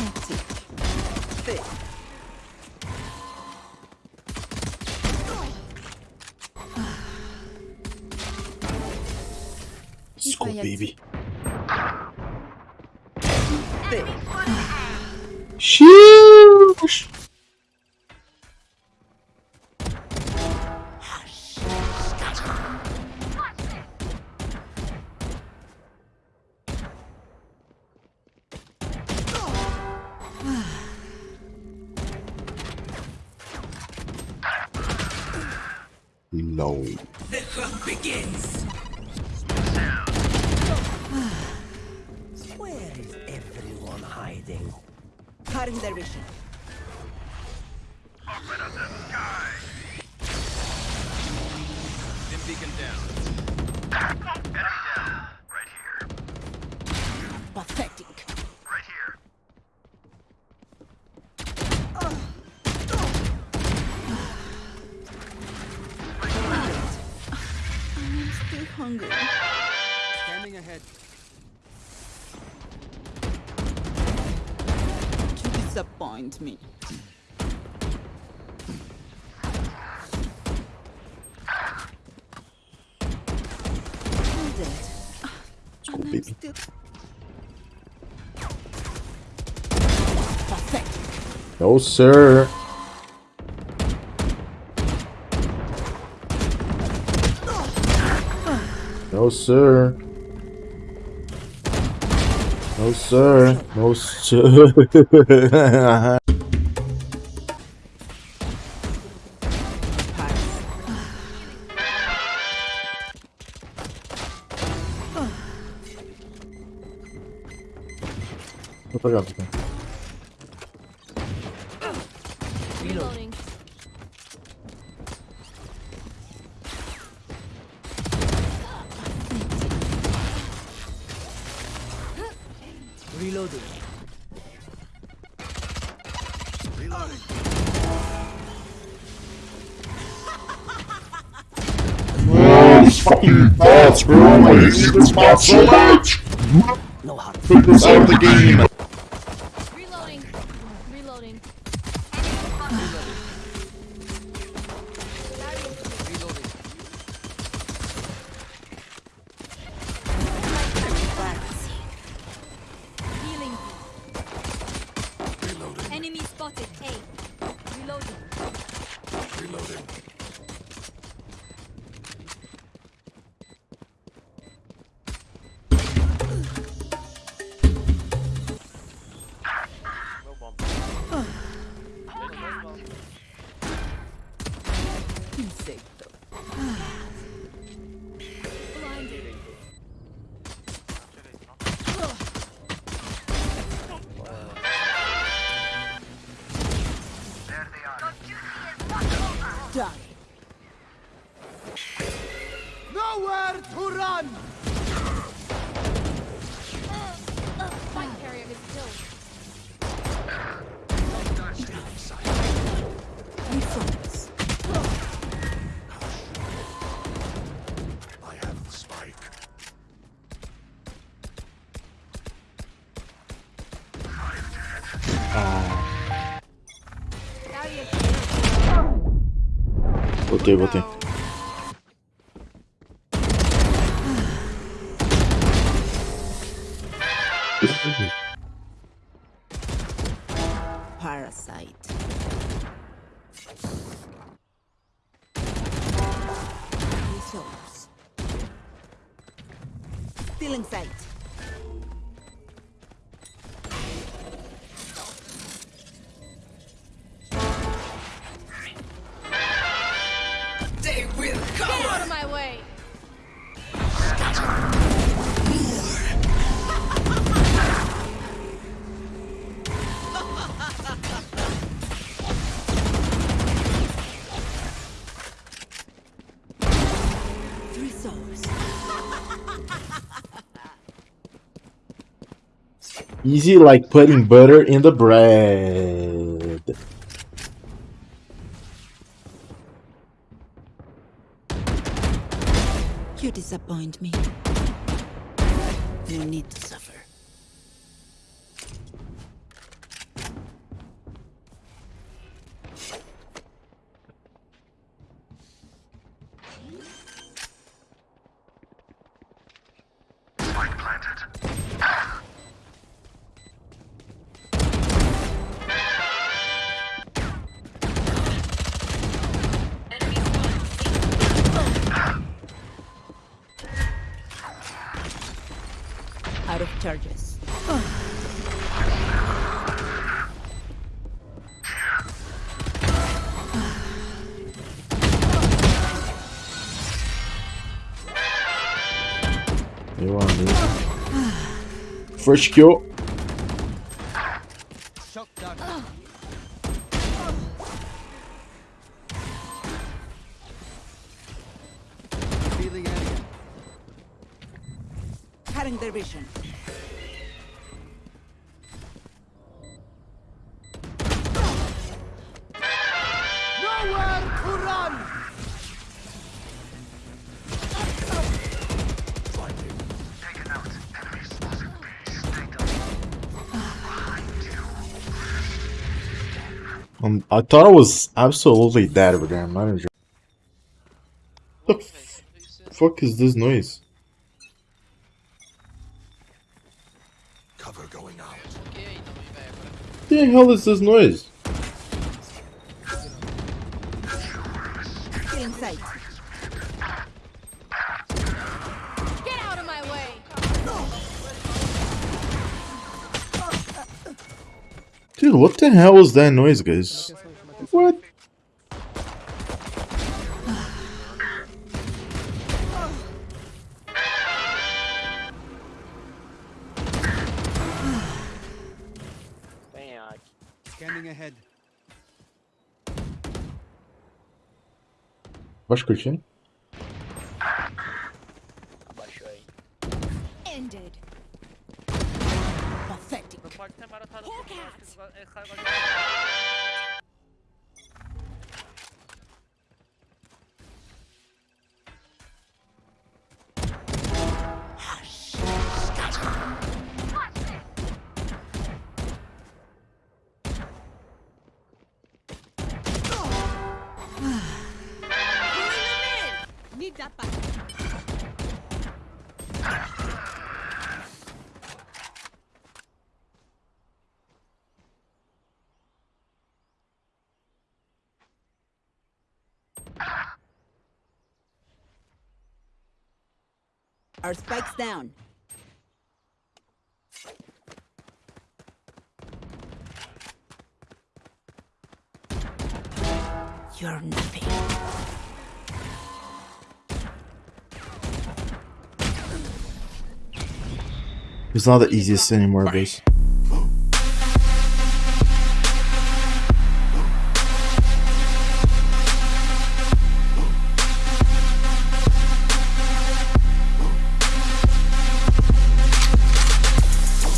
magnetic. Thick. School baby. Thick. No. The hunt begins. Where is everyone hiding? Cutting their vision. Dim beacon down. Hungry. Scanning ahead. You disappoint me. I'm dead. Let's go, And I'm still... Pathetic. No, sir. No, sir. No, sir. No, sir. Reloading. Oh, these fucking bots, bro! I hate this bot so much! No hard. Put this out of the game! Ah. Barrier Botei, botei. Parasite. Feeling sight. Easy like putting butter in the bread. You disappoint me. No need to suffer. Meu. First kill. Their vision. Um, I thought I was absolutely dead over there. I'm not even sure. The f- fuck is this noise? Cover going out. The hell is this noise? Feeling sight. Dude, what the hell was that noise, guys? What? Scanning ahead. Baixo curtindo? Ended. Pathetic. cat. Our spikes down. You're nothing. It's not the easiest anymore, guys.